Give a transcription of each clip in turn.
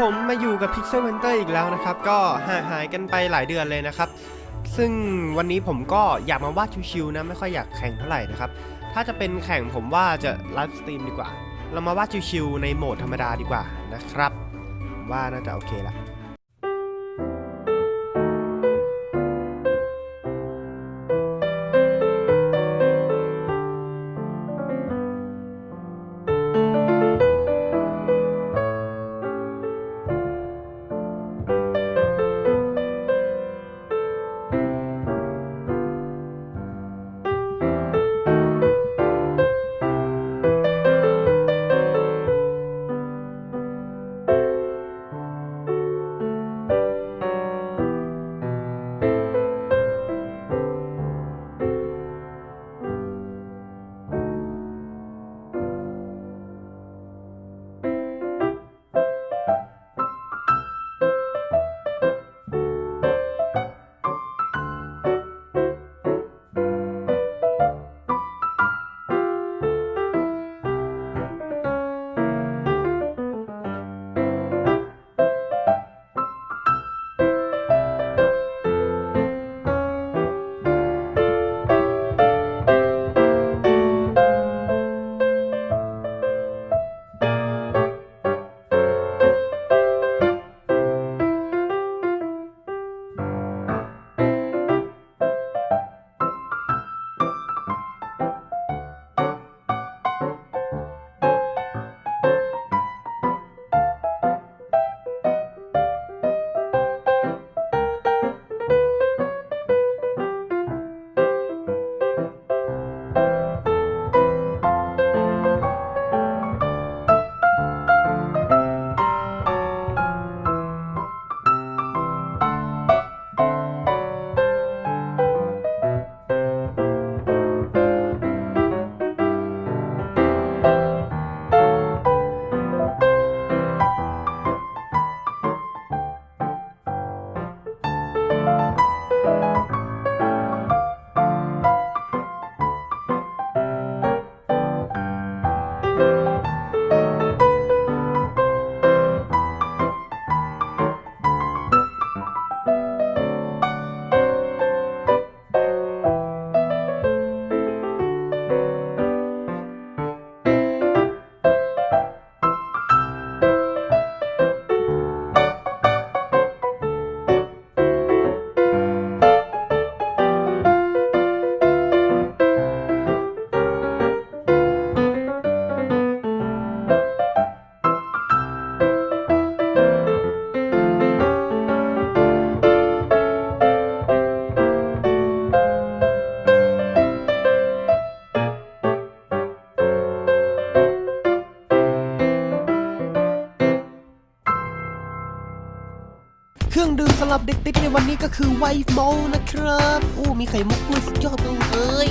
ผมมาอยู่กับ Pixel Hunter อีกแล้วนะครับ ก็ห่างหายกันไปหลายเดือนเลยนะครับ ซึ่งวันนี้ผมก็อยากมาวาดชิวๆนะ ไม่ค่อยอยากแข่งเท่าไหร่นะครับ ถ้าจะเป็นแข่งผมว่าจะ livestream ดีกว่า เรามาวาดชิวๆในโหมดธรรมดาดีกว่านะครับ ว่าน่าจะโอเคละ เครื่องดื่มสำหรับเด็กติดในวันนี้ก็คือไวท์มอลนะครับ อู้มีไข่มุกด้วยสุดยอดเลย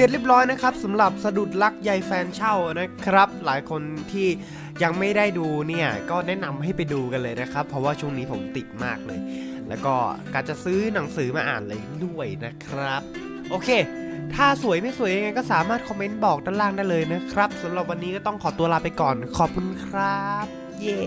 ร็จเรียบร้อยนะครับสำหรับสะดุดรักใยแฟนเช่านะครับ หลายคนที่ยังไม่ได้ดูเนี่ยก็แนะนำให้ไปดูกันเลยนะครับ เพราะว่าช่วงนี้ผมติดมากเลย แล้วก็การจะซื้อหนังสือมาอ่านเลยด้วยนะครับ โอเค ถ้าสวยไม่สวยยังไงก็สามารถคอมเมนต์บอกด้านล่างได้เลยนะครับสำหรับวันนี้ก็ต้องขอตัวลาไปก่อนขอบคุณครับ เย้